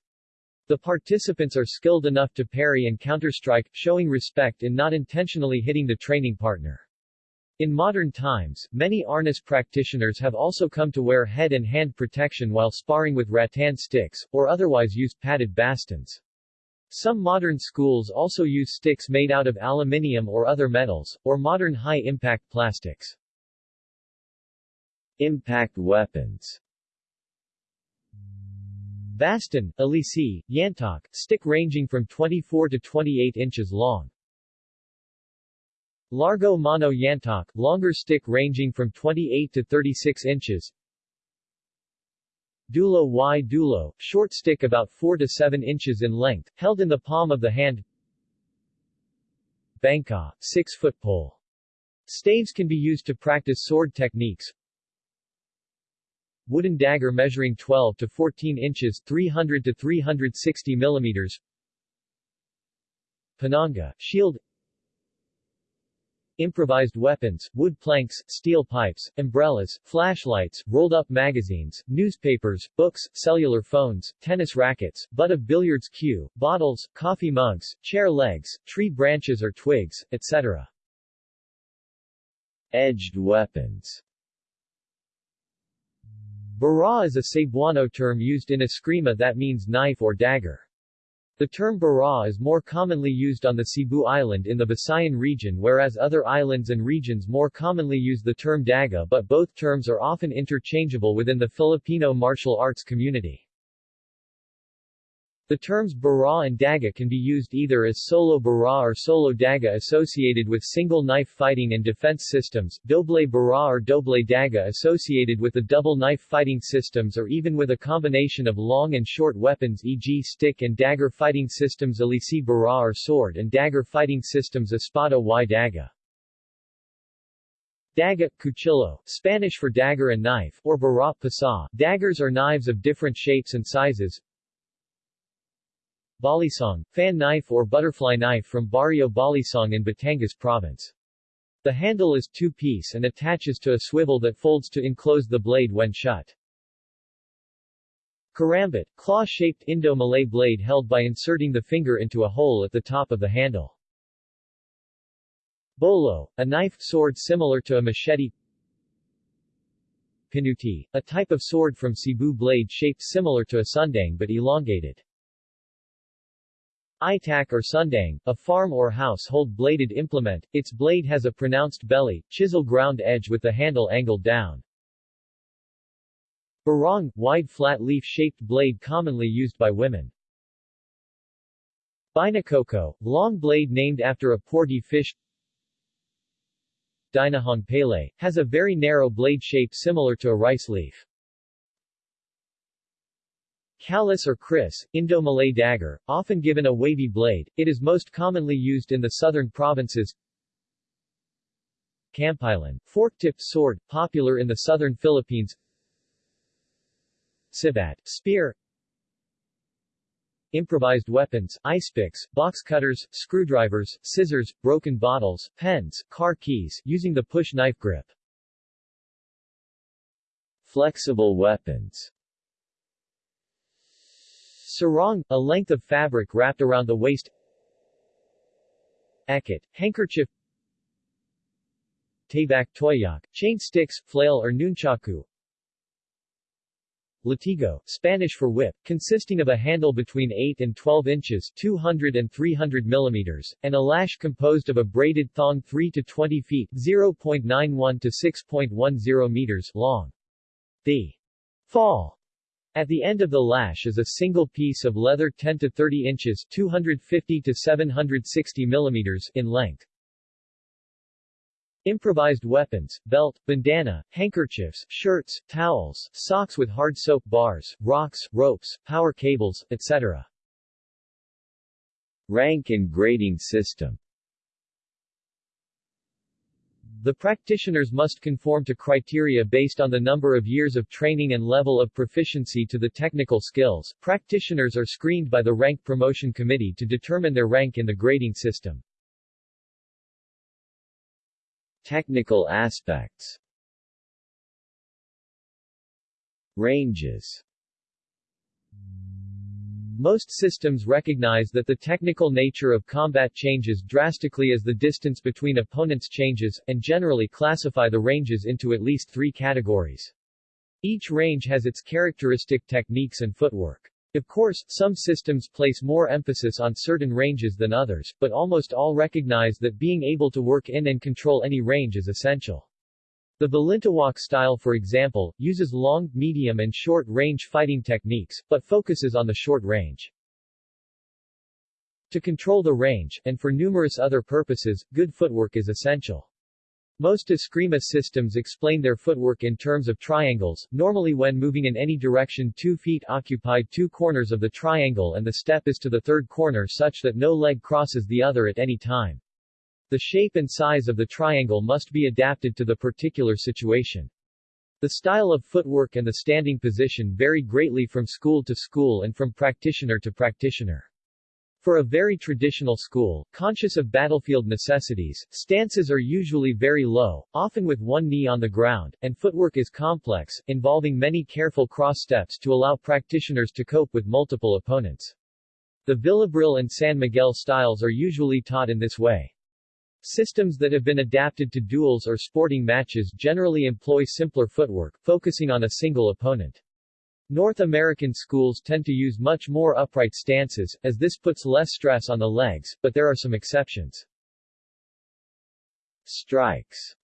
The participants are skilled enough to parry and counterstrike, showing respect in not intentionally hitting the training partner. In modern times, many Arnis practitioners have also come to wear head and hand protection while sparring with rattan sticks, or otherwise use padded bastons. Some modern schools also use sticks made out of aluminium or other metals, or modern high-impact plastics. Impact weapons Baston, Alisi, Yantok, stick ranging from 24 to 28 inches long. Largo Mano Yantok, longer stick ranging from 28 to 36 inches. Dulo y dulo, short stick about 4 to 7 inches in length, held in the palm of the hand. Bangka, 6-foot pole. Staves can be used to practice sword techniques. Wooden dagger measuring 12 to 14 inches 300 to 360 millimeters. Pananga, shield improvised weapons, wood planks, steel pipes, umbrellas, flashlights, rolled-up magazines, newspapers, books, cellular phones, tennis rackets, butt of billiards cue, bottles, coffee mugs, chair legs, tree branches or twigs, etc. Edged weapons Bara is a Cebuano term used in Eskrima that means knife or dagger. The term bara is more commonly used on the Cebu Island in the Visayan region whereas other islands and regions more commonly use the term daga but both terms are often interchangeable within the Filipino martial arts community. The terms bara and daga can be used either as solo bara or solo daga associated with single knife fighting and defense systems, doble bara or doble daga associated with the double knife fighting systems or even with a combination of long and short weapons e.g. stick and dagger fighting systems alisi bara or sword and dagger fighting systems espada y daga. Daga, cuchillo, Spanish for dagger and knife, or bara, pasa, daggers or knives of different shapes and sizes, Balisong, fan knife or butterfly knife from Barrio Balisong in Batangas province. The handle is two-piece and attaches to a swivel that folds to enclose the blade when shut. Karambit, claw-shaped Indo-Malay blade held by inserting the finger into a hole at the top of the handle. Bolo, a knife sword similar to a machete. Pinuti, a type of sword from Cebu blade shaped similar to a sundang but elongated. Itak or sundang, a farm or household bladed implement, its blade has a pronounced belly, chisel ground edge with the handle angled down. Barong, wide flat leaf-shaped blade commonly used by women. Binakoko, long blade named after a porgy fish. Dinahong Palay, has a very narrow blade shape similar to a rice leaf. Kalis or kris, Indo-Malay dagger, often given a wavy blade, it is most commonly used in the southern provinces. Kampilan, fork-tipped sword, popular in the southern Philippines. Sibat, spear. Improvised weapons, ice picks, box cutters, screwdrivers, scissors, broken bottles, pens, car keys, using the push knife grip. Flexible weapons Sarong, a length of fabric wrapped around the waist. Eket, handkerchief. Tabak toyak, chain sticks, flail or nunchaku. Latigo, Spanish for whip, consisting of a handle between 8 and 12 inches 200 and 300 millimeters, and a lash composed of a braided thong 3 to 20 feet 0.91 to 6.10 meters long. The fall at the end of the lash is a single piece of leather 10 to 30 inches 250 to 760 millimeters in length. Improvised weapons, belt, bandana, handkerchiefs, shirts, towels, socks with hard soap bars, rocks, ropes, power cables, etc. Rank and grading system The practitioners must conform to criteria based on the number of years of training and level of proficiency to the technical skills. Practitioners are screened by the Rank Promotion Committee to determine their rank in the grading system. Technical aspects Ranges most systems recognize that the technical nature of combat changes drastically as the distance between opponents changes, and generally classify the ranges into at least three categories. Each range has its characteristic techniques and footwork. Of course, some systems place more emphasis on certain ranges than others, but almost all recognize that being able to work in and control any range is essential. The Balintawak style for example, uses long, medium and short-range fighting techniques, but focuses on the short range. To control the range, and for numerous other purposes, good footwork is essential. Most Eskrima systems explain their footwork in terms of triangles, normally when moving in any direction two feet occupy two corners of the triangle and the step is to the third corner such that no leg crosses the other at any time. The shape and size of the triangle must be adapted to the particular situation. The style of footwork and the standing position vary greatly from school to school and from practitioner to practitioner. For a very traditional school, conscious of battlefield necessities, stances are usually very low, often with one knee on the ground, and footwork is complex, involving many careful cross steps to allow practitioners to cope with multiple opponents. The Villabrille and San Miguel styles are usually taught in this way. Systems that have been adapted to duels or sporting matches generally employ simpler footwork, focusing on a single opponent. North American schools tend to use much more upright stances, as this puts less stress on the legs, but there are some exceptions. Strikes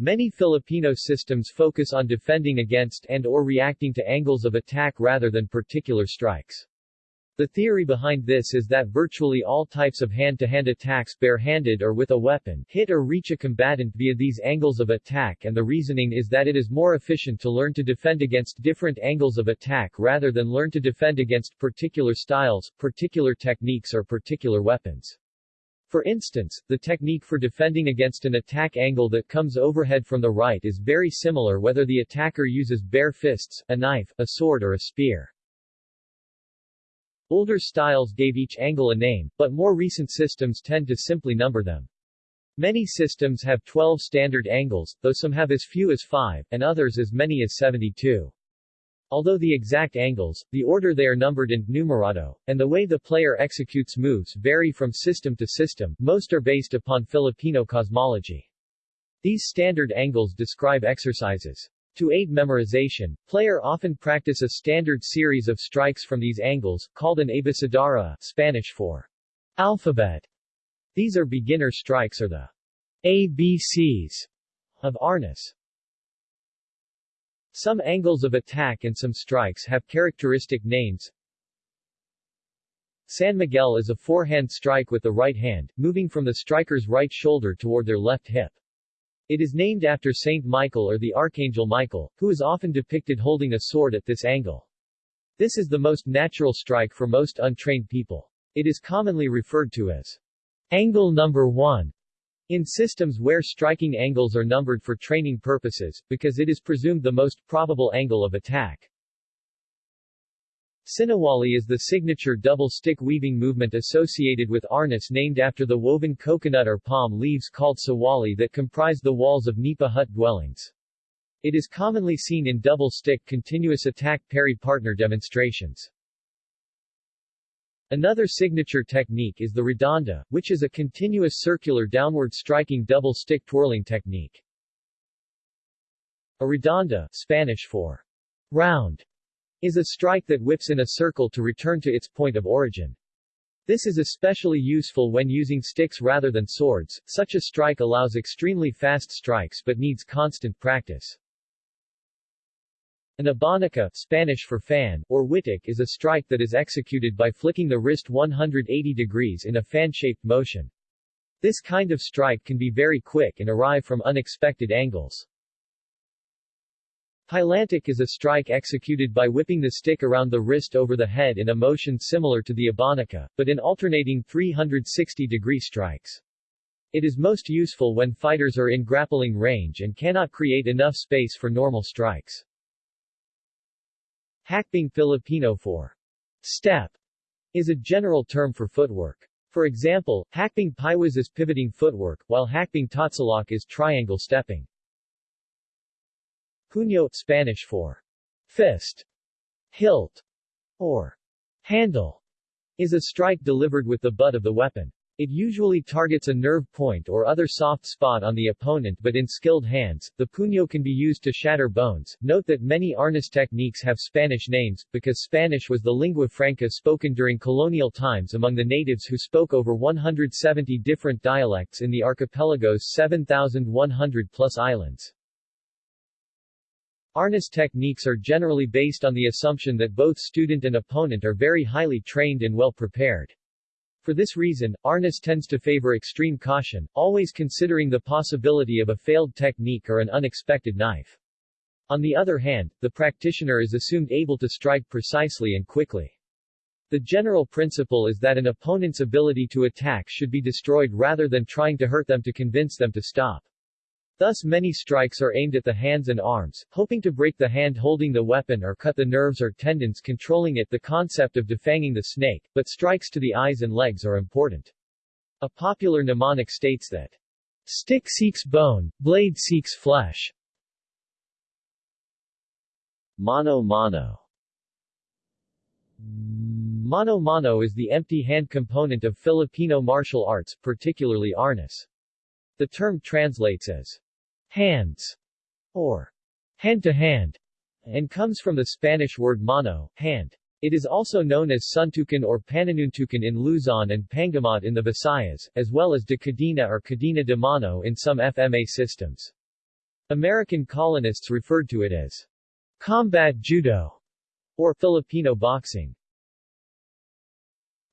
Many Filipino systems focus on defending against and or reacting to angles of attack rather than particular strikes. The theory behind this is that virtually all types of hand-to-hand -hand attacks bare-handed or with a weapon hit or reach a combatant via these angles of attack and the reasoning is that it is more efficient to learn to defend against different angles of attack rather than learn to defend against particular styles, particular techniques or particular weapons. For instance, the technique for defending against an attack angle that comes overhead from the right is very similar whether the attacker uses bare fists, a knife, a sword or a spear. Older styles gave each angle a name, but more recent systems tend to simply number them. Many systems have 12 standard angles, though some have as few as 5, and others as many as 72. Although the exact angles, the order they are numbered in numerado, and the way the player executes moves vary from system to system, most are based upon Filipino cosmology. These standard angles describe exercises. To aid memorization, player often practice a standard series of strikes from these angles, called an abecedara, Spanish for alphabet. These are beginner strikes or the ABCs of Arnis. Some angles of attack and some strikes have characteristic names. San Miguel is a forehand strike with the right hand, moving from the striker's right shoulder toward their left hip. It is named after Saint Michael or the Archangel Michael, who is often depicted holding a sword at this angle. This is the most natural strike for most untrained people. It is commonly referred to as angle number one in systems where striking angles are numbered for training purposes, because it is presumed the most probable angle of attack. Sinawali is the signature double-stick weaving movement associated with Arnis named after the woven coconut or palm leaves called sawali that comprise the walls of nipa hut dwellings. It is commonly seen in double-stick continuous attack parry-partner demonstrations. Another signature technique is the redonda, which is a continuous circular downward striking double-stick twirling technique. A redonda Spanish for round, is a strike that whips in a circle to return to its point of origin. This is especially useful when using sticks rather than swords. Such a strike allows extremely fast strikes but needs constant practice. An abanika Spanish for fan, or witik is a strike that is executed by flicking the wrist 180 degrees in a fan-shaped motion. This kind of strike can be very quick and arrive from unexpected angles. Pilantik is a strike executed by whipping the stick around the wrist over the head in a motion similar to the abanika, but in alternating 360-degree strikes. It is most useful when fighters are in grappling range and cannot create enough space for normal strikes. Hakbang Filipino for step is a general term for footwork. For example, hakbang piwas is pivoting footwork, while hakbang tatsulok is triangle stepping. Puño Spanish for fist, hilt, or handle, is a strike delivered with the butt of the weapon. It usually targets a nerve point or other soft spot on the opponent but in skilled hands, the puño can be used to shatter bones. Note that many arnis techniques have Spanish names, because Spanish was the lingua franca spoken during colonial times among the natives who spoke over 170 different dialects in the archipelago's 7,100 plus islands. Arnis techniques are generally based on the assumption that both student and opponent are very highly trained and well prepared. For this reason, Arnis tends to favor extreme caution, always considering the possibility of a failed technique or an unexpected knife. On the other hand, the practitioner is assumed able to strike precisely and quickly. The general principle is that an opponent's ability to attack should be destroyed rather than trying to hurt them to convince them to stop. Thus many strikes are aimed at the hands and arms, hoping to break the hand holding the weapon or cut the nerves or tendons controlling it the concept of defanging the snake, but strikes to the eyes and legs are important. A popular mnemonic states that stick seeks bone, blade seeks flesh. Mano mano Mano mano is the empty hand component of Filipino martial arts, particularly Arnis. The term translates as hands, or hand to hand, and comes from the Spanish word mano, hand. It is also known as suntukan or pananuntukan in Luzon and pangamot in the Visayas, as well as de cadena or cadena de mano in some FMA systems. American colonists referred to it as combat judo or Filipino boxing.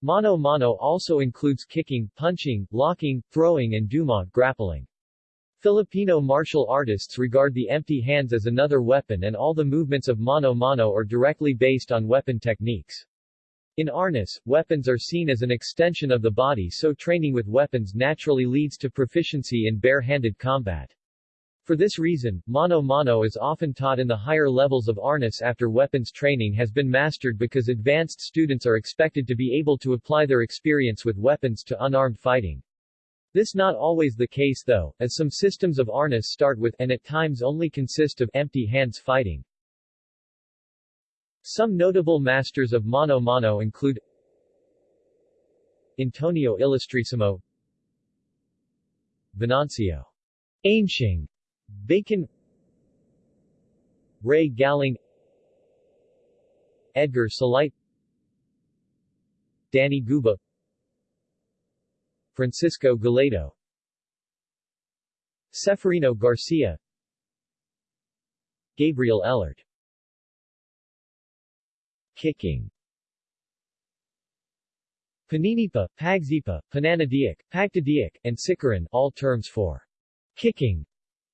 Mano-mano also includes kicking, punching, locking, throwing and dumog grappling. Filipino martial artists regard the empty hands as another weapon and all the movements of mano-mano are directly based on weapon techniques. In Arnis, weapons are seen as an extension of the body so training with weapons naturally leads to proficiency in bare-handed combat. For this reason, mano-mano is often taught in the higher levels of Arnis after weapons training has been mastered because advanced students are expected to be able to apply their experience with weapons to unarmed fighting. This is not always the case though, as some systems of Arnis start with and at times only consist of empty hands fighting. Some notable masters of Mano Mano include Antonio Ilustrisimo Venancio Anciong Bacon Ray Galling Edgar Sulite Danny Guba Francisco Gallardo Ceferino Garcia. Gabriel Ellert. Kicking. Paninipa, Pagsipa, Pananadiak, Pagtadiak, and Sikaran all terms for kicking.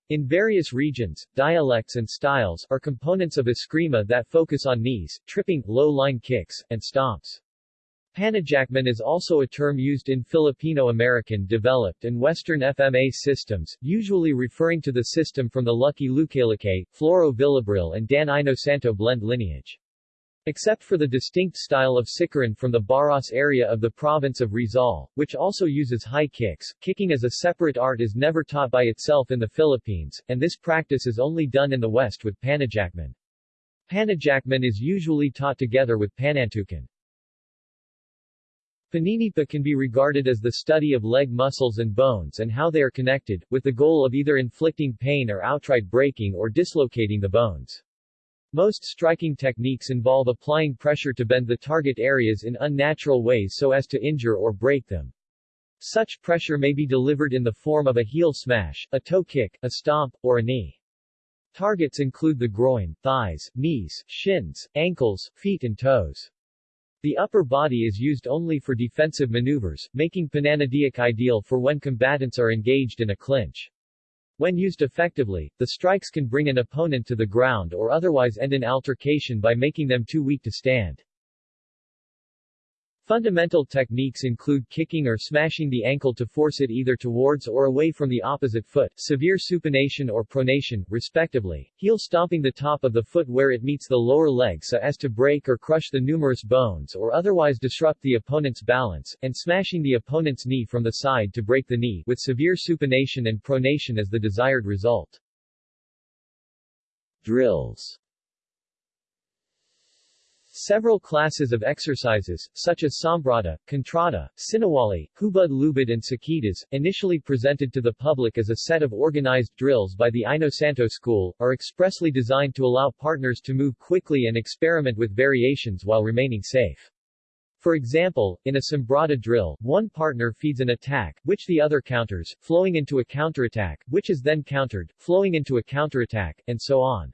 In various regions, dialects and styles are components of eskrima that focus on knees, tripping, low-line kicks, and stomps. Panajakman is also a term used in Filipino-American developed and Western FMA systems, usually referring to the system from the Lucky Lucaylucay, Floro Villabrille and Dan Inosanto blend lineage. Except for the distinct style of Sikaran from the Baras area of the province of Rizal, which also uses high kicks, kicking as a separate art is never taught by itself in the Philippines, and this practice is only done in the West with Panajakman. Panajakman is usually taught together with Panantukan. Paninipa can be regarded as the study of leg muscles and bones and how they are connected, with the goal of either inflicting pain or outright breaking or dislocating the bones. Most striking techniques involve applying pressure to bend the target areas in unnatural ways so as to injure or break them. Such pressure may be delivered in the form of a heel smash, a toe kick, a stomp, or a knee. Targets include the groin, thighs, knees, shins, ankles, feet and toes. The upper body is used only for defensive maneuvers, making pananadiak ideal for when combatants are engaged in a clinch. When used effectively, the strikes can bring an opponent to the ground or otherwise end an altercation by making them too weak to stand. Fundamental techniques include kicking or smashing the ankle to force it either towards or away from the opposite foot, severe supination or pronation, respectively, heel stomping the top of the foot where it meets the lower leg so as to break or crush the numerous bones or otherwise disrupt the opponent's balance, and smashing the opponent's knee from the side to break the knee, with severe supination and pronation as the desired result. Drills Several classes of exercises, such as Sumbrada, Contrata, Sinawali, Hubud Lubid and Sakitas, initially presented to the public as a set of organized drills by the Inosanto school, are expressly designed to allow partners to move quickly and experiment with variations while remaining safe. For example, in a Sumbrada drill, one partner feeds an attack, which the other counters, flowing into a counterattack, which is then countered, flowing into a counterattack, and so on.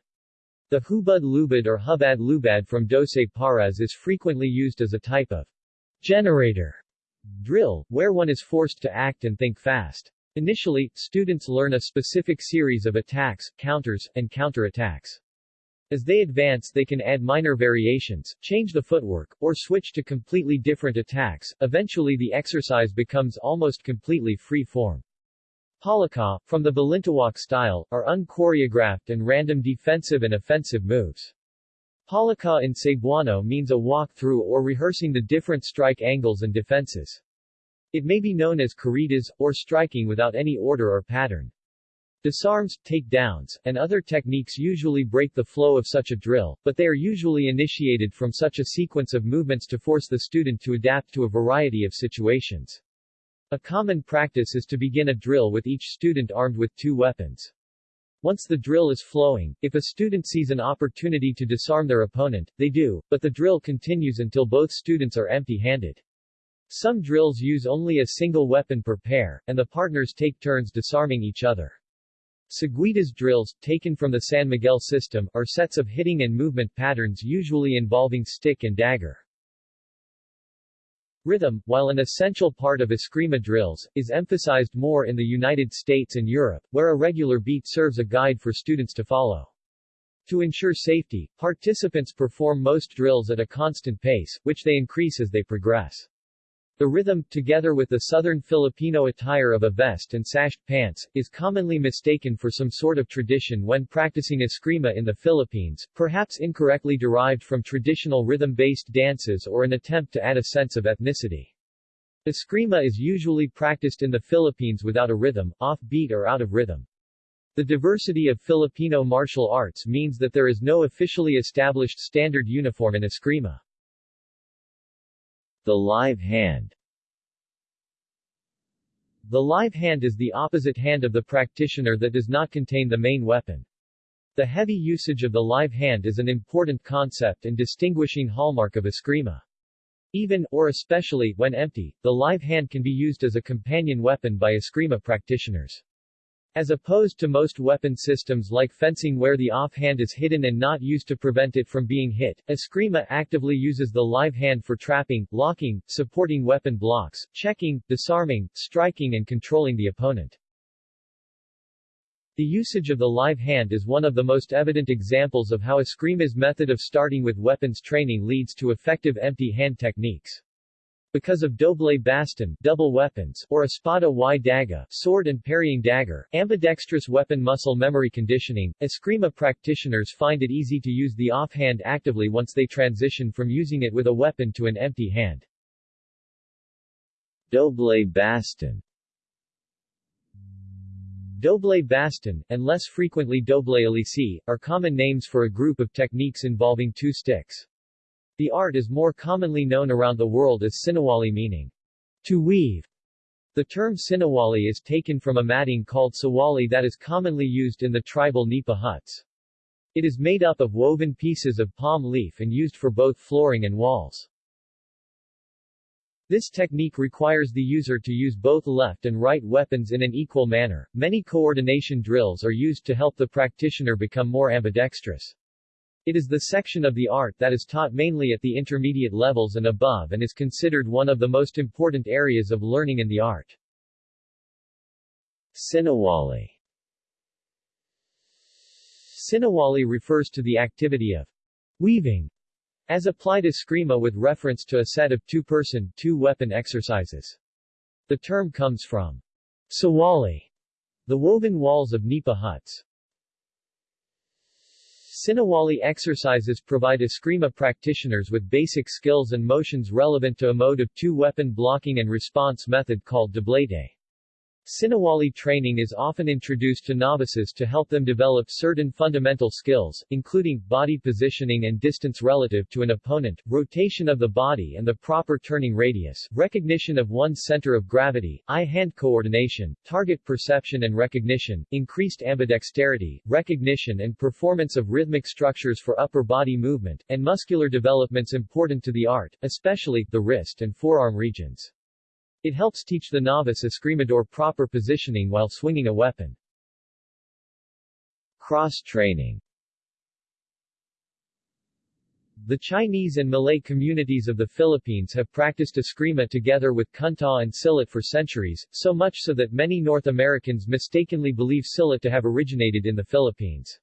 The hubud lubad or hubad lubad from Doce Pares is frequently used as a type of generator drill, where one is forced to act and think fast. Initially, students learn a specific series of attacks, counters, and counterattacks. As they advance they can add minor variations, change the footwork, or switch to completely different attacks. Eventually the exercise becomes almost completely free-form. Palaka, from the Balintawak style, are unchoreographed and random defensive and offensive moves. Palaka in Cebuano means a walk-through or rehearsing the different strike angles and defenses. It may be known as corridas, or striking without any order or pattern. Disarms, takedowns, and other techniques usually break the flow of such a drill, but they are usually initiated from such a sequence of movements to force the student to adapt to a variety of situations. A common practice is to begin a drill with each student armed with two weapons. Once the drill is flowing, if a student sees an opportunity to disarm their opponent, they do, but the drill continues until both students are empty-handed. Some drills use only a single weapon per pair, and the partners take turns disarming each other. Seguidas drills, taken from the San Miguel system, are sets of hitting and movement patterns usually involving stick and dagger. Rhythm, while an essential part of Eskrima drills, is emphasized more in the United States and Europe, where a regular beat serves a guide for students to follow. To ensure safety, participants perform most drills at a constant pace, which they increase as they progress. The rhythm, together with the southern Filipino attire of a vest and sashed pants, is commonly mistaken for some sort of tradition when practicing eskrima in the Philippines, perhaps incorrectly derived from traditional rhythm-based dances or an attempt to add a sense of ethnicity. Eskrima is usually practiced in the Philippines without a rhythm, off-beat or out of rhythm. The diversity of Filipino martial arts means that there is no officially established standard uniform in eskrima. The live hand The live hand is the opposite hand of the practitioner that does not contain the main weapon. The heavy usage of the live hand is an important concept and distinguishing hallmark of Eskrima. Even, or especially, when empty, the live hand can be used as a companion weapon by Eskrima practitioners. As opposed to most weapon systems like fencing where the offhand is hidden and not used to prevent it from being hit, Eskrima actively uses the live hand for trapping, locking, supporting weapon blocks, checking, disarming, striking and controlling the opponent. The usage of the live hand is one of the most evident examples of how Eskrima's method of starting with weapons training leads to effective empty hand techniques. Because of doble baston double weapons, or espada y daga sword and parrying dagger, ambidextrous weapon muscle memory conditioning, Eskrima practitioners find it easy to use the offhand actively once they transition from using it with a weapon to an empty hand. Doble baston Doble baston, and less frequently doble alici, are common names for a group of techniques involving two sticks. The art is more commonly known around the world as sinawali meaning, to weave. The term sinawali is taken from a matting called sawali that is commonly used in the tribal nipa huts. It is made up of woven pieces of palm leaf and used for both flooring and walls. This technique requires the user to use both left and right weapons in an equal manner. Many coordination drills are used to help the practitioner become more ambidextrous. It is the section of the art that is taught mainly at the intermediate levels and above and is considered one of the most important areas of learning in the art. Sinawali Sinawali refers to the activity of weaving, as applied eskrima with reference to a set of two-person, two-weapon exercises. The term comes from sawali, the woven walls of nipa huts. Sinawali exercises provide Eskrima practitioners with basic skills and motions relevant to a mode of two-weapon blocking and response method called doblete. Sinawali training is often introduced to novices to help them develop certain fundamental skills, including, body positioning and distance relative to an opponent, rotation of the body and the proper turning radius, recognition of one's center of gravity, eye-hand coordination, target perception and recognition, increased ambidexterity, recognition and performance of rhythmic structures for upper body movement, and muscular developments important to the art, especially, the wrist and forearm regions. It helps teach the novice escrimador proper positioning while swinging a weapon. Cross-training The Chinese and Malay communities of the Philippines have practiced eskrima together with kuntaw and silat for centuries, so much so that many North Americans mistakenly believe silat to have originated in the Philippines.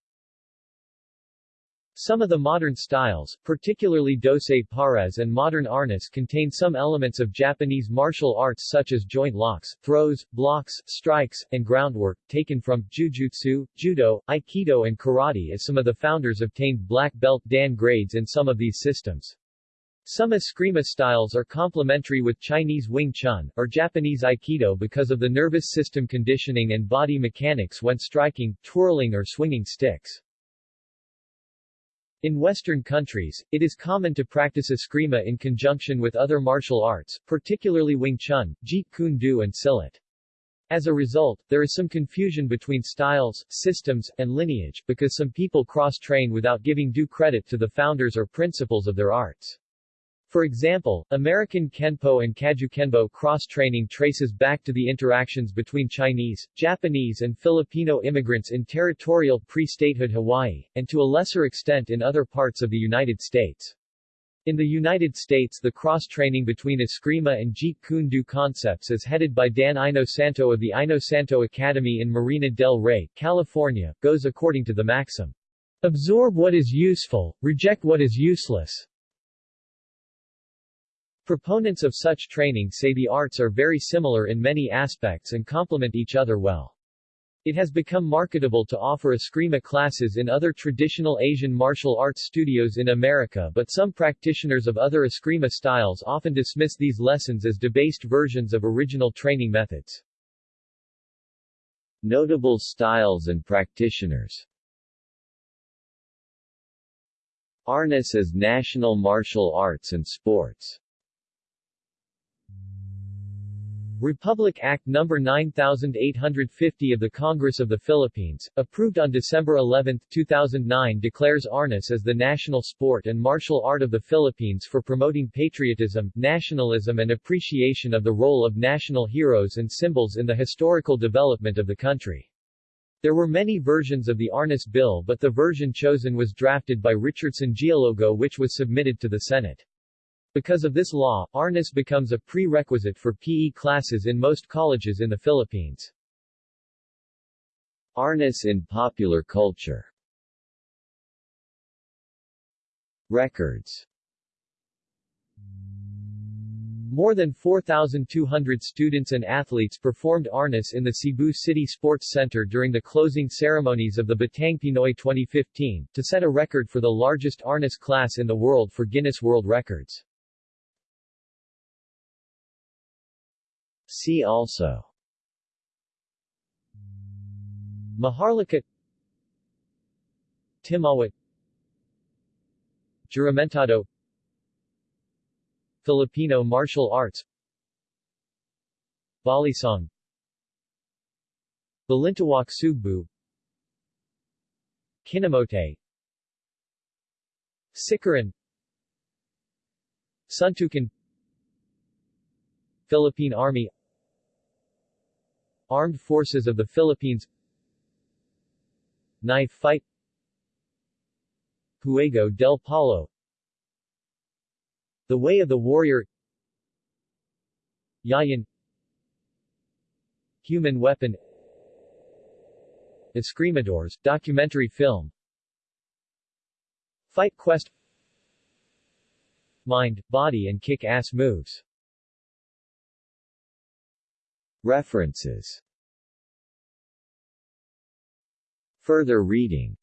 Some of the modern styles, particularly Doce Pares and modern arnis contain some elements of Japanese martial arts such as joint locks, throws, blocks, strikes, and groundwork, taken from Jujutsu, Judo, Aikido and Karate as some of the founders obtained black belt Dan grades in some of these systems. Some Eskrima styles are complementary with Chinese Wing Chun, or Japanese Aikido because of the nervous system conditioning and body mechanics when striking, twirling or swinging sticks. In Western countries, it is common to practice eskrima in conjunction with other martial arts, particularly Wing Chun, Jeet Kune Do and Silat. As a result, there is some confusion between styles, systems, and lineage, because some people cross-train without giving due credit to the founders or principles of their arts. For example, American Kenpo and Kajukenbo cross-training traces back to the interactions between Chinese, Japanese and Filipino immigrants in territorial pre-statehood Hawaii, and to a lesser extent in other parts of the United States. In the United States the cross-training between Eskrima and Jeet Kune Do concepts is headed by Dan Inosanto of the Inosanto Academy in Marina del Rey, California, goes according to the maxim, Absorb what is useful, reject what is useless. Proponents of such training say the arts are very similar in many aspects and complement each other well. It has become marketable to offer Eskrima classes in other traditional Asian martial arts studios in America but some practitioners of other Eskrima styles often dismiss these lessons as debased versions of original training methods. Notable styles and practitioners Arnis as National Martial Arts and Sports Republic Act No. 9850 of the Congress of the Philippines, approved on December 11, 2009 declares Arnis as the national sport and martial art of the Philippines for promoting patriotism, nationalism and appreciation of the role of national heroes and symbols in the historical development of the country. There were many versions of the Arnis bill but the version chosen was drafted by Richardson Gialogo which was submitted to the Senate. Because of this law, Arnis becomes a prerequisite for PE classes in most colleges in the Philippines. Arnis in popular culture Records More than 4,200 students and athletes performed arnis in the Cebu City Sports Center during the closing ceremonies of the Batang Pinoy 2015, to set a record for the largest arnis class in the world for Guinness World Records. See also. Maharlika. Timawat. Juramentado. Filipino martial arts. Balisong Balintawak Sugbu. Kinamote. Sikaran. Suntukan Philippine Army Armed Forces of the Philippines Knife fight Juego del Palo The Way of the Warrior Yayan Human Weapon Escrimadores, documentary film Fight Quest Mind, Body and Kick-Ass Moves References Further reading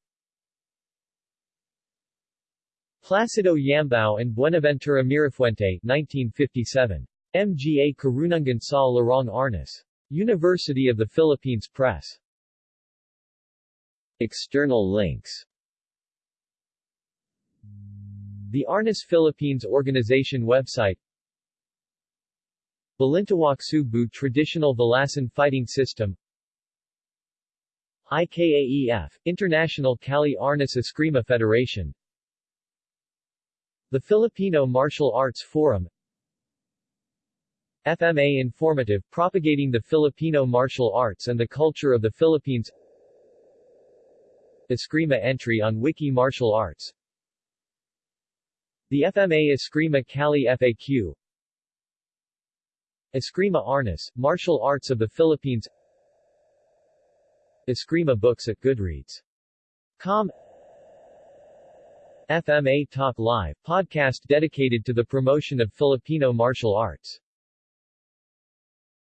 Placido Yambao and Buenaventura Mirafuente 1957. MGA Karunungan sa Larong Arnis. University of the Philippines Press. External links The Arnis Philippines Organization website Balintawak Sugbu Traditional Valasan Fighting System IKAEF, International Kali Arnis Eskrima Federation the Filipino Martial Arts Forum FMA Informative Propagating the Filipino Martial Arts and the Culture of the Philippines Eskrima entry on Wiki Martial Arts The FMA Eskrima Kali FAQ Eskrima Arnis, Martial Arts of the Philippines Eskrima Books at Goodreads. Com FMA Talk Live, podcast dedicated to the promotion of Filipino martial arts.